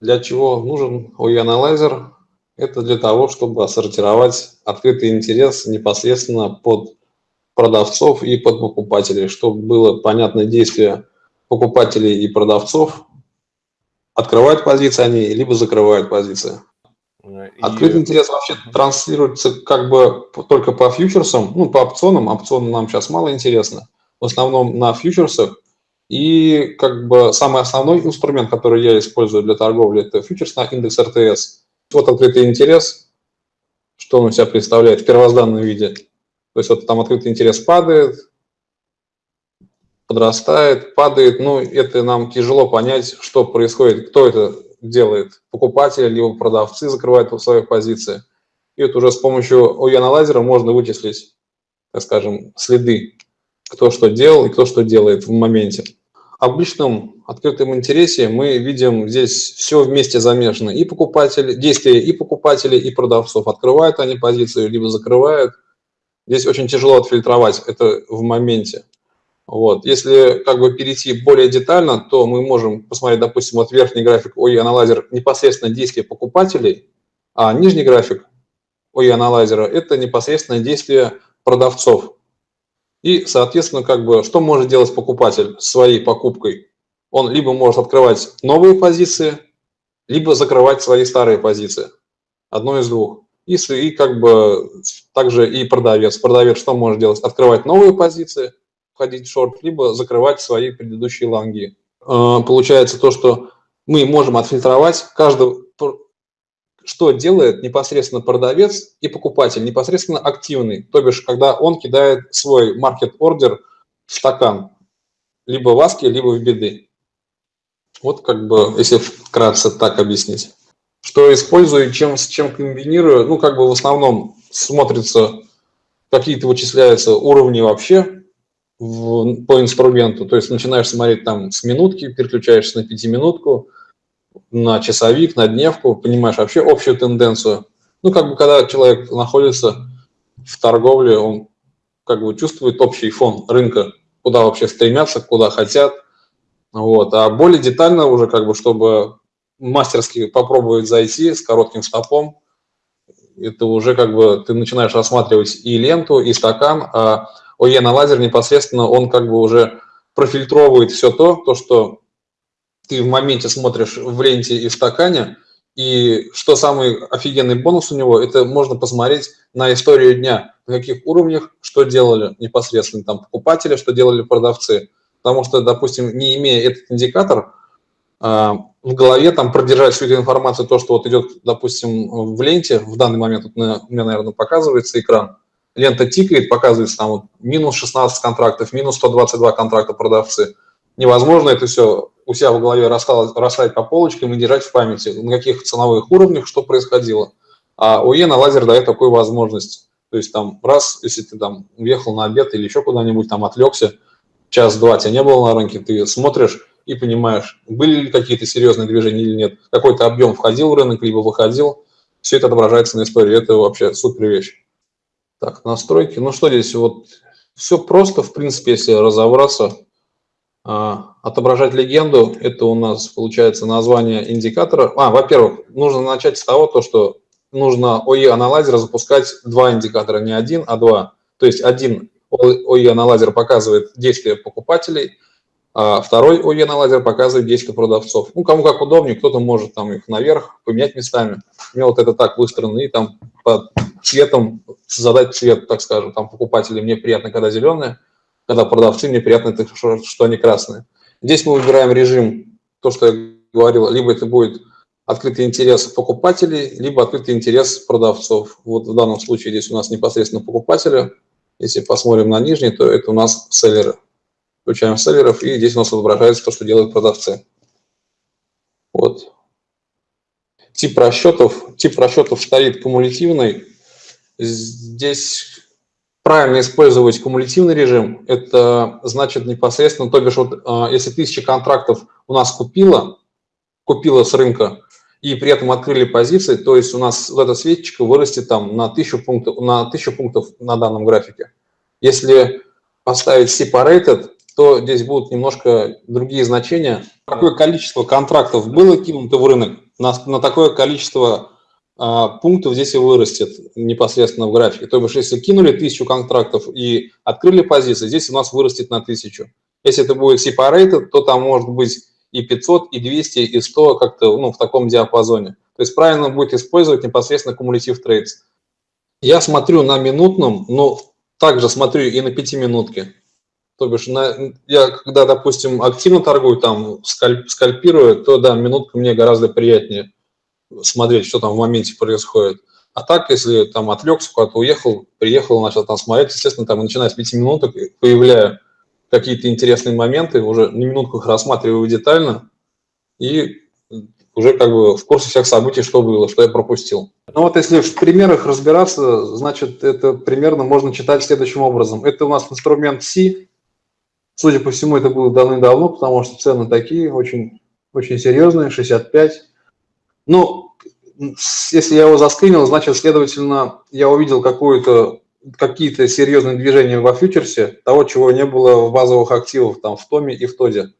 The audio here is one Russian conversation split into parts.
Для чего нужен OE-анализер? Это для того, чтобы сортировать открытый интерес непосредственно под продавцов и под покупателей, чтобы было понятное действие покупателей и продавцов, открывают позиции они, либо закрывают позиции. И... Открытый интерес вообще транслируется как бы только по фьючерсам, ну, по опционам. Опционы нам сейчас мало интересно. В основном на фьючерсах. И как бы самый основной инструмент, который я использую для торговли, это фьючерс на индекс РТС. Вот открытый интерес, что он у себя представляет в первозданном виде. То есть вот там открытый интерес падает, подрастает, падает. Ну, это нам тяжело понять, что происходит, кто это делает. Покупатели, либо продавцы закрывают свои позиции. И вот уже с помощью OE-анализера можно вычислить, так скажем, следы, кто что делал и кто что делает в моменте обычном открытом интересе мы видим здесь все вместе замешано. И покупатели, действия и покупателей, и продавцов. Открывают они позицию, либо закрывают. Здесь очень тяжело отфильтровать это в моменте. Вот. Если как бы перейти более детально, то мы можем посмотреть, допустим, вот верхний график OE-анализер непосредственно действия покупателей, а нижний график OE-анализера – это непосредственно действие продавцов. И, соответственно, как бы, что может делать покупатель своей покупкой? Он либо может открывать новые позиции, либо закрывать свои старые позиции. Одно из двух. И, и как бы также и продавец. Продавец что может делать? Открывать новые позиции, входить в шорт, либо закрывать свои предыдущие лонги. А, получается то, что мы можем отфильтровать каждого что делает непосредственно продавец и покупатель, непосредственно активный, то бишь, когда он кидает свой маркет-ордер в стакан, либо в аски, либо в беды. Вот как бы, если вкратце так объяснить. Что использую, чем, с чем комбинирую, ну, как бы в основном смотрится, какие-то вычисляются уровни вообще в, по инструменту, то есть начинаешь смотреть там с минутки, переключаешься на пятиминутку, на часовик, на дневку, понимаешь вообще общую тенденцию. Ну, как бы, когда человек находится в торговле, он как бы чувствует общий фон рынка, куда вообще стремятся, куда хотят. Вот. А более детально уже, как бы, чтобы мастерски попробовать зайти с коротким стопом, это уже как бы ты начинаешь рассматривать и ленту, и стакан, а ОЕ на лазер непосредственно, он как бы уже профильтровывает все то, то, что ты в моменте смотришь в ленте и в стакане, и что самый офигенный бонус у него, это можно посмотреть на историю дня, на каких уровнях, что делали непосредственно там покупатели, что делали продавцы. Потому что, допустим, не имея этот индикатор, а, в голове там продержать всю эту информацию, то, что вот идет, допустим, в ленте, в данный момент вот у меня, наверное, показывается экран, лента тикает, показывается там вот минус 16 контрактов, минус 122 контракта продавцы. Невозможно это все у себя в голове расставить по полочкам и держать в памяти, на каких ценовых уровнях что происходило. А у на лазер дает такую возможность. То есть там раз, если ты там уехал на обед или еще куда-нибудь там отвлекся, час-два тебя не было на рынке, ты смотришь и понимаешь, были ли какие-то серьезные движения или нет, какой-то объем входил в рынок, либо выходил, все это отображается на истории, это вообще супер вещь. Так, настройки, ну что здесь, вот все просто, в принципе, если разобраться, отображать легенду, это у нас получается название индикатора. А, во-первых, нужно начать с того, то, что нужно OE-анализер запускать два индикатора, не один, а два. То есть один OE-анализер показывает действия покупателей, а второй OE-анализер показывает действия продавцов. Ну, кому как удобнее, кто-то может там их наверх поменять местами. У меня вот это так выстроено, и там по цветом задать цвет, так скажем, там покупатели мне приятно, когда зеленые, когда продавцы, мне приятно, что они красные. Здесь мы выбираем режим, то, что я говорил, либо это будет открытый интерес покупателей, либо открытый интерес продавцов. Вот в данном случае здесь у нас непосредственно покупатели. Если посмотрим на нижний, то это у нас селлеры. Включаем селлеров, и здесь у нас отображается то, что делают продавцы. Вот. Тип расчетов. Тип расчетов стоит кумулятивный. Здесь правильно использовать кумулятивный режим, это значит непосредственно, то бишь, вот, а, если тысяча контрактов у нас купила, купила с рынка, и при этом открыли позиции, то есть у нас вот эта свечечка вырастет там на тысячу пунктов на, тысячу пунктов на данном графике. Если поставить separated, то здесь будут немножко другие значения. Какое количество контрактов было кинуто в рынок, на, на такое количество пунктов здесь и вырастет непосредственно в графике. То бишь, если кинули тысячу контрактов и открыли позиции, здесь у нас вырастет на тысячу. Если это будет separated, то там может быть и 500, и 200, и 100 как-то ну, в таком диапазоне. То есть правильно будет использовать непосредственно кумулятив трейдс. Я смотрю на минутном, но также смотрю и на пятиминутке. То бишь, на, я когда, допустим, активно торгую, там, скальп, скальпирую, то, да, минутка мне гораздо приятнее смотреть, что там в моменте происходит. А так, если там отвлекся, куда-то уехал, приехал, начал там смотреть, естественно, там, начиная с 5 минуток, появляю какие-то интересные моменты, уже на минутку их рассматриваю детально и уже как бы в курсе всех событий, что было, что я пропустил. Ну вот если в примерах разбираться, значит, это примерно можно читать следующим образом. Это у нас инструмент C. Судя по всему, это было давным-давно, потому что цены такие, очень, очень серьезные, 65. Ну, если я его заскринил, значит, следовательно, я увидел какую-то какие-то серьезные движения во фьючерсе, того, чего не было в базовых активах, там, в ТОМе и в ТОДе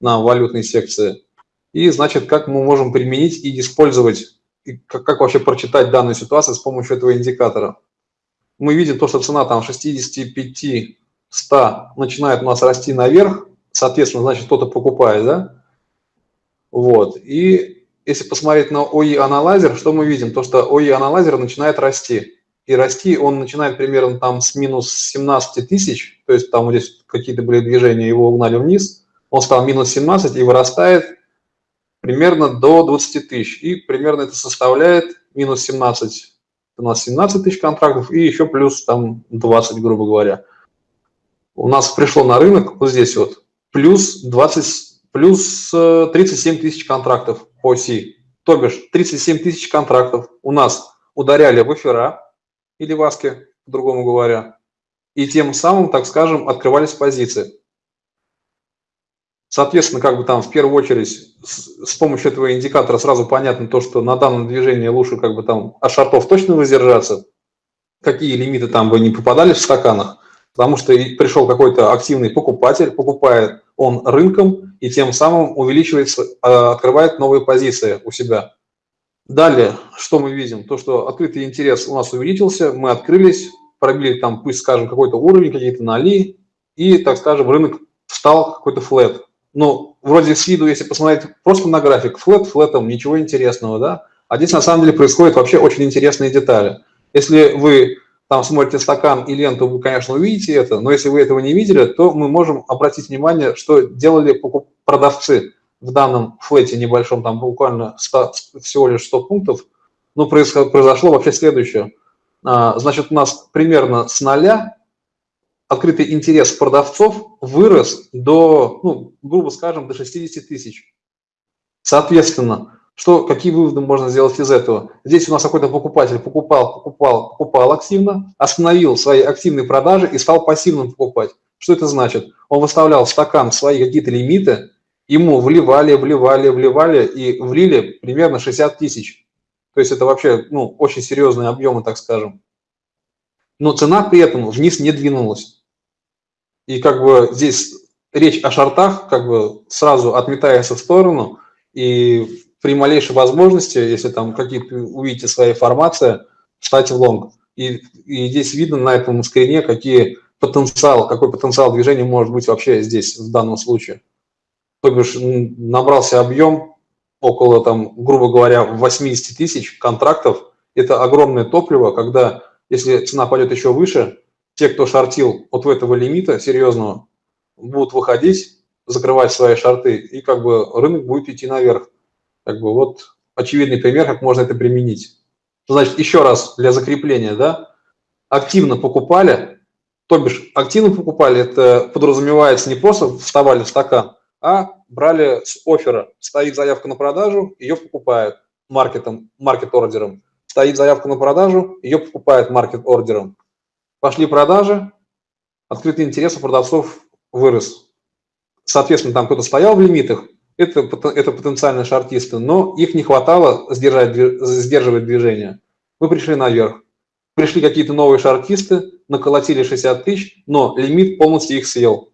на валютной секции. И, значит, как мы можем применить и использовать, и как, как вообще прочитать данную ситуацию с помощью этого индикатора. Мы видим то, что цена там 65-100 начинает у нас расти наверх, соответственно, значит, кто-то покупает, да? Вот. И если посмотреть на OE-аналайзер, что мы видим? То, что OE-аналайзер начинает расти и расти он начинает примерно там с минус 17 тысяч, то есть там здесь какие-то были движения, его угнали вниз, он стал минус 17 и вырастает примерно до 20 тысяч. И примерно это составляет минус 17, у нас 17 тысяч контрактов и еще плюс там 20, грубо говоря. У нас пришло на рынок вот здесь вот плюс 20, плюс 37 э, тысяч контрактов по оси. То бишь 37 тысяч контрактов у нас ударяли в эфира, или васки, по-другому говоря, и тем самым, так скажем, открывались позиции. Соответственно, как бы там в первую очередь с, с помощью этого индикатора сразу понятно то, что на данном движении лучше как бы там от шартов точно воздержаться, какие лимиты там бы не попадали в стаканах, потому что пришел какой-то активный покупатель, покупает он рынком и тем самым увеличивается, а, открывает новые позиции у себя. Далее, что мы видим? То, что открытый интерес у нас увеличился, мы открылись, пробили там, пусть скажем, какой-то уровень, какие-то ноли, и, так скажем, рынок встал какой-то флет. Ну, вроде с виду, если посмотреть просто на график, флет флетом, ничего интересного, да? А здесь на самом деле происходят вообще очень интересные детали. Если вы там смотрите стакан и ленту, вы, конечно, увидите это, но если вы этого не видели, то мы можем обратить внимание, что делали продавцы в данном флете небольшом, там буквально 100, всего лишь 100 пунктов, ну, произошло вообще следующее. А, значит, у нас примерно с нуля открытый интерес продавцов вырос до, ну, грубо скажем, до 60 тысяч. Соответственно, что, какие выводы можно сделать из этого? Здесь у нас какой-то покупатель покупал, покупал, покупал активно, остановил свои активные продажи и стал пассивным покупать. Что это значит? Он выставлял в стакан свои какие-то лимиты, ему вливали, вливали, вливали и влили примерно 60 тысяч. То есть это вообще ну, очень серьезные объемы, так скажем. Но цена при этом вниз не двинулась. И как бы здесь речь о шортах как бы сразу отметается в сторону, и при малейшей возможности, если там какие-то увидите свои формации, встать в лонг. И, и здесь видно на этом скрине, какие потенциал, какой потенциал движения может быть вообще здесь в данном случае то бишь набрался объем около, там, грубо говоря, 80 тысяч контрактов. Это огромное топливо, когда, если цена пойдет еще выше, те, кто шортил от этого лимита серьезного, будут выходить, закрывать свои шорты, и как бы рынок будет идти наверх. Как бы вот очевидный пример, как можно это применить. Значит, еще раз для закрепления, да, активно покупали, то бишь активно покупали, это подразумевается не просто вставали в стакан, а брали с оффера. Стоит заявка на продажу, ее покупают маркетом, маркет-ордером. Стоит заявка на продажу, ее покупают маркет-ордером. Пошли продажи, открытый интерес у продавцов вырос. Соответственно, там кто-то стоял в лимитах, это, это потенциальные шартисты, но их не хватало сдержать, сдерживать движение. Мы пришли наверх. Пришли какие-то новые шартисты, наколотили 60 тысяч, но лимит полностью их съел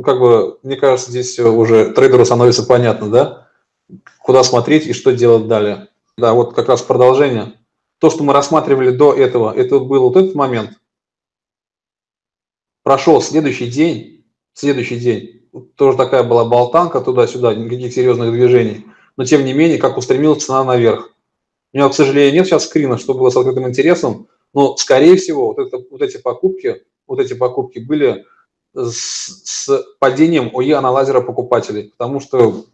ну, как бы, мне кажется, здесь уже трейдеру становится понятно, да, куда смотреть и что делать далее. Да, вот как раз продолжение. То, что мы рассматривали до этого, это был вот этот момент. Прошел следующий день, следующий день, тоже такая была болтанка туда-сюда, никаких серьезных движений, но тем не менее, как устремилась цена наверх. У меня, к сожалению, нет сейчас скрина, что было с открытым интересом, но, скорее всего, вот, это, вот эти покупки, вот эти покупки были с, с падением ОЕ анализера покупателей, потому что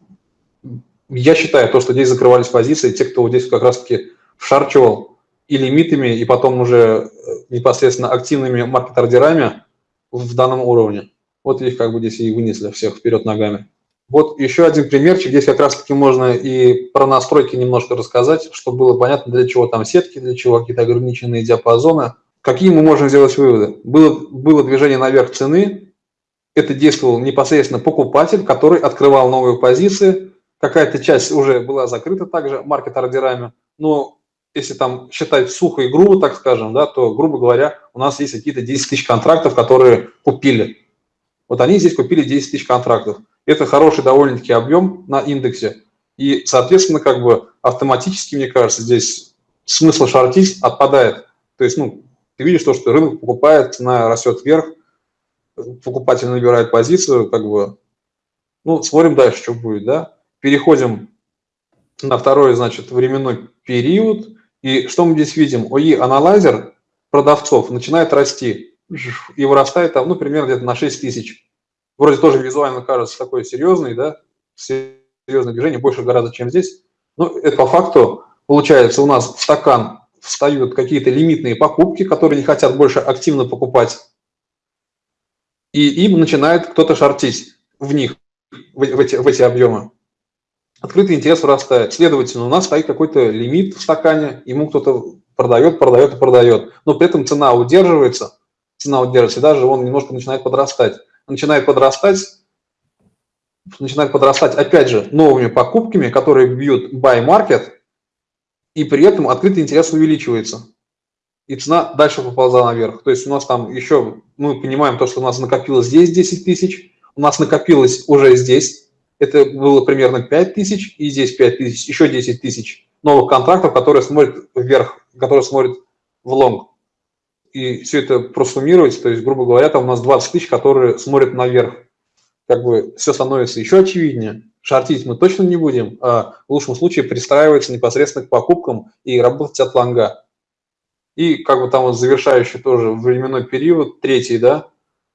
я считаю, то, что здесь закрывались позиции, те, кто здесь как раз-таки вшарчивал и лимитами, и потом уже э, непосредственно активными маркет-ордерами в данном уровне. Вот их как бы здесь и вынесли всех вперед ногами. Вот еще один примерчик. Здесь как раз-таки можно и про настройки немножко рассказать, чтобы было понятно, для чего там сетки, для чего какие-то ограниченные диапазоны. Какие мы можем сделать выводы? Было, было движение наверх цены, это действовал непосредственно покупатель, который открывал новые позиции. Какая-то часть уже была закрыта также маркет-ордерами, но если там считать сухо и грубо, так скажем, да, то, грубо говоря, у нас есть какие-то 10 тысяч контрактов, которые купили. Вот они здесь купили 10 тысяч контрактов. Это хороший довольно-таки объем на индексе. И, соответственно, как бы автоматически, мне кажется, здесь смысл шортить отпадает. То есть, ну, ты видишь то, что рынок покупает, цена растет вверх, покупатель набирает позицию, как бы, ну, смотрим дальше, что будет, да. Переходим на второй, значит, временной период. И что мы здесь видим? ОИ-аналайзер продавцов начинает расти и вырастает там, ну, примерно где-то на 6 тысяч вроде тоже визуально кажется такой серьезный, да, серьезное движение, больше гораздо, чем здесь. Но это по факту получается у нас в стакан встают какие-то лимитные покупки, которые не хотят больше активно покупать, и им начинает кто-то шортить в них, в, в, эти, в эти объемы. Открытый интерес вырастает. Следовательно, у нас стоит какой-то лимит в стакане, ему кто-то продает, продает и продает. Но при этом цена удерживается, цена удерживается, даже он немножко начинает подрастать начинает подрастать, начинает подрастать, опять же, новыми покупками, которые бьют buy market, и при этом открытый интерес увеличивается. И цена дальше поползла наверх. То есть у нас там еще, мы понимаем то, что у нас накопилось здесь 10 тысяч, у нас накопилось уже здесь, это было примерно 5 тысяч, и здесь 5 тысяч, еще 10 тысяч новых контрактов, которые смотрят вверх, которые смотрят в лонг и все это просуммировать, то есть, грубо говоря, там у нас 20 тысяч, которые смотрят наверх. Как бы все становится еще очевиднее. Шортить мы точно не будем, а в лучшем случае пристраиваться непосредственно к покупкам и работать от лонга. И как бы там вот завершающий тоже временной период, третий, да,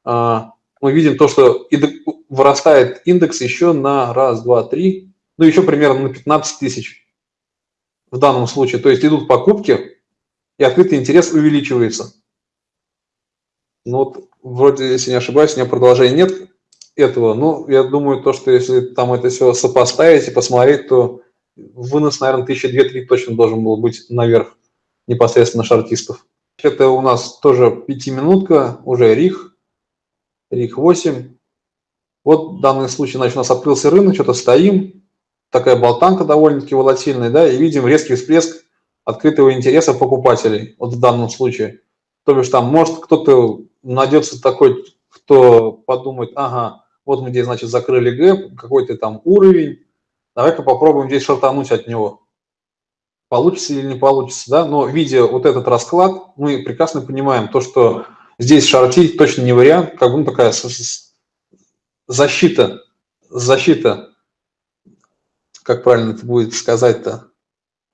а, мы видим то, что вырастает индекс еще на раз, два, три, ну еще примерно на 15 тысяч в данном случае. То есть идут покупки, и открытый интерес увеличивается. Ну вот, вроде, если не ошибаюсь, у меня продолжения нет этого. Ну, я думаю, то, что если там это все сопоставить и посмотреть, то вынос, наверное, 1002-3 точно должен был быть наверх непосредственно шартистов. Это у нас тоже пятиминутка, уже РИХ, РИХ 8. Вот в данном случае, значит, у нас открылся рынок, что-то стоим, такая болтанка довольно-таки волатильная, да, и видим резкий всплеск открытого интереса покупателей, вот в данном случае. То бишь там может кто-то найдется такой, кто подумает, ага, вот мы здесь, значит, закрыли гэп, какой-то там уровень, давай-ка попробуем здесь шартануть от него. Получится или не получится, да, но видя вот этот расклад, мы прекрасно понимаем то, что здесь шортить точно не вариант, как бы ну, такая защита, защита, как правильно это будет сказать-то,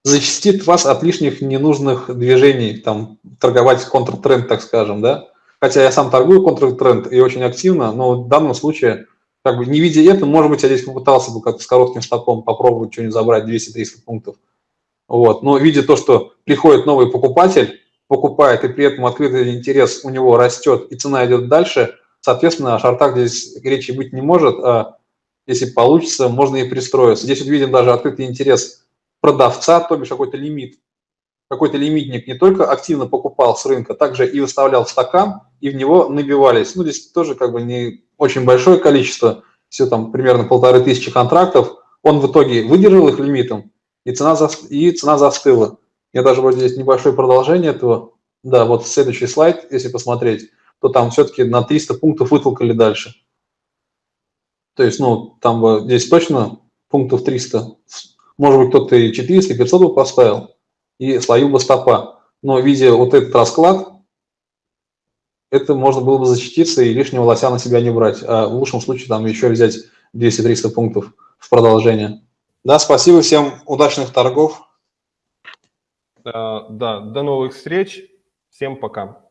защитит вас от лишних ненужных движений, там, торговать контртренд, так скажем, да, хотя я сам торгую контртренд и очень активно, но в данном случае, как бы не видя это, может быть, я здесь попытался бы как-то с коротким стопом попробовать что-нибудь забрать 200-300 пунктов. Вот. Но видя то, что приходит новый покупатель, покупает, и при этом открытый интерес у него растет, и цена идет дальше, соответственно, о шортах здесь речи быть не может, а если получится, можно и пристроиться. Здесь вот видим даже открытый интерес продавца, то бишь какой-то лимит какой-то лимитник не только активно покупал с рынка, также и выставлял в стакан, и в него набивались. Ну, здесь тоже как бы не очень большое количество, все там примерно полторы тысячи контрактов. Он в итоге выдержал их лимитом, и цена, за, и цена застыла. Я даже вот здесь небольшое продолжение этого. Да, вот следующий слайд, если посмотреть, то там все-таки на 300 пунктов вытолкали дальше. То есть, ну, там бы здесь точно пунктов 300. Может быть, кто-то и 400, и 500 бы поставил, и словил бы стопа. Но видя вот этот расклад, это можно было бы защититься и лишнего лося на себя не брать, а в лучшем случае там еще взять 200-300 пунктов в продолжение. Да, спасибо всем, удачных торгов. Да, да, до новых встреч, всем пока.